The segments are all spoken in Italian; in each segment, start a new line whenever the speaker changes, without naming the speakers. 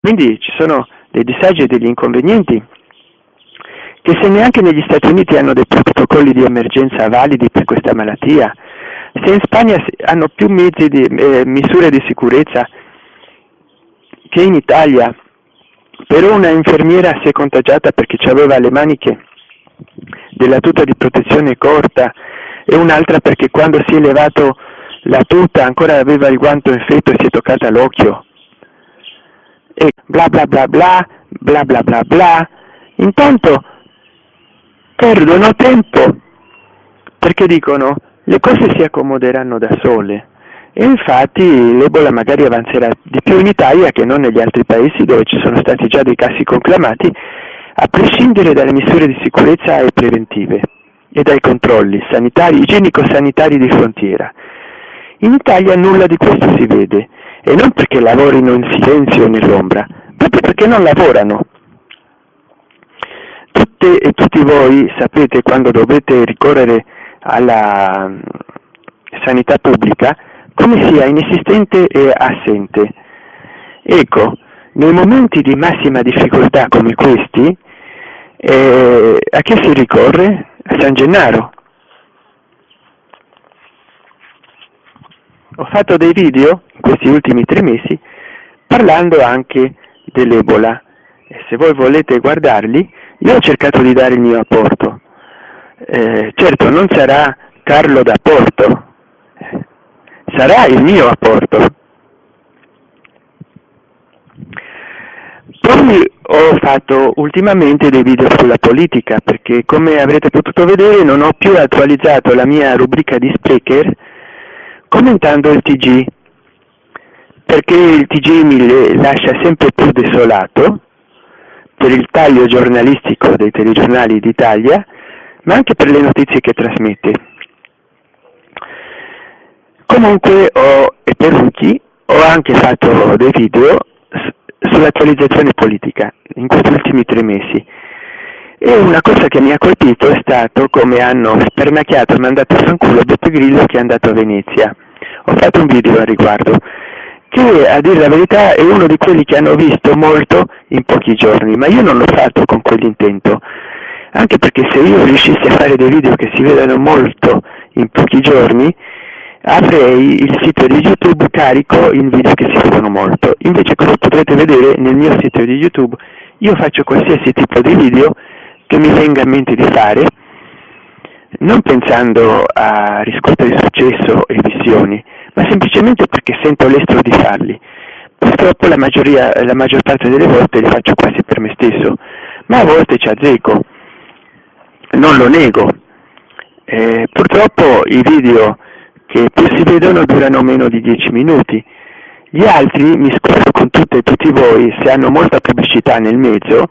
Quindi ci sono dei disagi e degli inconvenienti che se neanche negli Stati Uniti hanno dei protocolli di emergenza validi per questa malattia, se in Spagna hanno più di eh, misure di sicurezza che in Italia, però una infermiera si è contagiata perché aveva le maniche della tuta di protezione corta e un'altra perché quando si è levato la tuta ancora aveva il guanto infetto e si è toccata l'occhio e bla bla bla bla bla bla bla bla. Intanto perdono tempo perché dicono le cose si accomoderanno da sole. E infatti l'Ebola magari avanzerà di più in Italia che non negli altri paesi dove ci sono stati già dei casi conclamati a prescindere dalle misure di sicurezza e preventive e dai controlli sanitari, igienico-sanitari di frontiera. In Italia nulla di questo si vede e non perché lavorino in silenzio o nell'ombra, proprio perché non lavorano. Tutte e tutti voi sapete quando dovete ricorrere alla mm, sanità pubblica come sia inesistente e assente. Ecco, nei momenti di massima difficoltà come questi, eh, a chi si ricorre? A San Gennaro. Ho fatto dei video questi ultimi tre mesi parlando anche dell'Ebola e se voi volete guardarli io ho cercato di dare il mio apporto. Eh, certo non sarà Carlo d'apporto, sarà il mio apporto. Poi ho fatto ultimamente dei video sulla politica perché come avrete potuto vedere non ho più attualizzato la mia rubrica di speaker commentando il TG perché il TG mi lascia sempre più desolato per il taglio giornalistico dei telegiornali d'Italia ma anche per le notizie che trasmette. Comunque ho, e per Ruki ho anche fatto dei video sull'attualizzazione politica in questi ultimi tre mesi. E una cosa che mi ha colpito è stato come hanno spernacchiato e mandato a fanculo Beppe Grillo che è andato a Venezia. Ho fatto un video al riguardo, che a dire la verità è uno di quelli che hanno visto molto in pochi giorni, ma io non l'ho fatto con quell'intento. Anche perché se io riuscissi a fare dei video che si vedano molto in pochi giorni, avrei il sito di YouTube carico in video che si vedono molto. Invece come potrete vedere nel mio sito di YouTube io faccio qualsiasi tipo di video che mi venga in mente di fare, non pensando a riscuotere successo e visioni, ma semplicemente perché sento l'estro di farli. Purtroppo la, la maggior parte delle volte li faccio quasi per me stesso, ma a volte ci azzecco, non lo nego. Eh, purtroppo i video che più si vedono durano meno di 10 minuti. Gli altri, mi scuso con tutte e tutti voi se hanno molta pubblicità nel mezzo,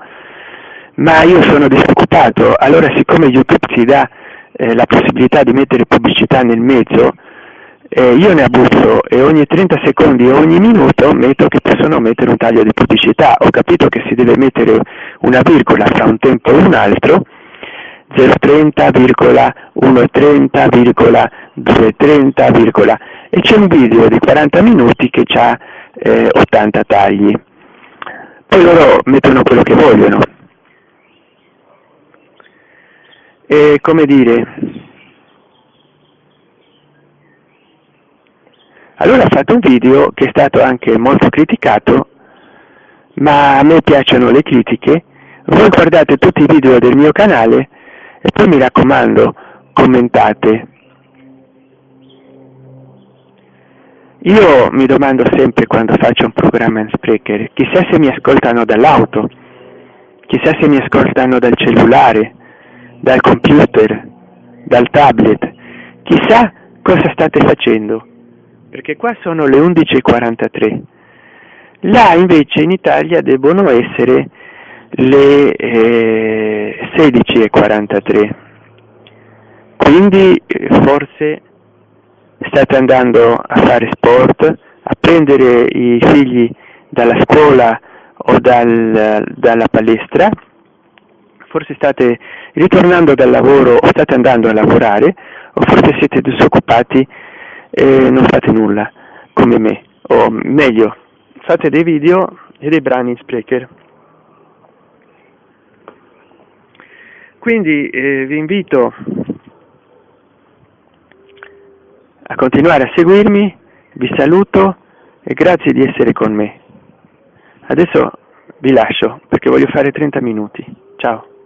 ma io sono disoccupato, allora siccome YouTube ti dà eh, la possibilità di mettere pubblicità nel mezzo, eh, io ne abuso e ogni 30 secondi o ogni minuto metto che possono mettere un taglio di pubblicità. Ho capito che si deve mettere una virgola fra un tempo e un altro, 030,130,230, e c'è un video di 40 minuti che ha eh, 80 tagli. Poi loro mettono quello che vogliono. E come dire, allora ho fatto un video che è stato anche molto criticato, ma a me piacciono le critiche, voi guardate tutti i video del mio canale e poi mi raccomando, commentate. Io mi domando sempre quando faccio un programma in Sprecher, chissà se mi ascoltano dall'auto, chissà se mi ascoltano dal cellulare, dal computer, dal tablet, chissà cosa state facendo, perché qua sono le 11.43. Là invece in Italia debbono essere le eh, 16.43 quindi eh, forse state andando a fare sport a prendere i figli dalla scuola o dal, dalla palestra forse state ritornando dal lavoro o state andando a lavorare o forse siete disoccupati e non fate nulla come me o meglio fate dei video e dei brani in Sprecher. Quindi eh, vi invito a continuare a seguirmi, vi saluto e grazie di essere con me. Adesso vi lascio perché voglio fare 30 minuti. Ciao.